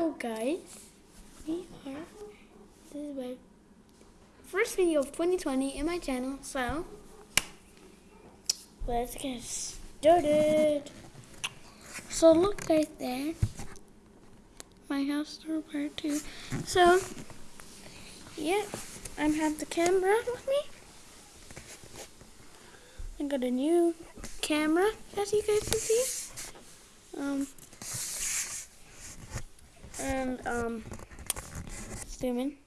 Hello guys, we are, this is my first video of 2020 in my channel, so let's get started. So look right there, my house tour part two. So, yeah, I have the camera with me. I got a new camera, as you guys can see. Um, and um, zoom in.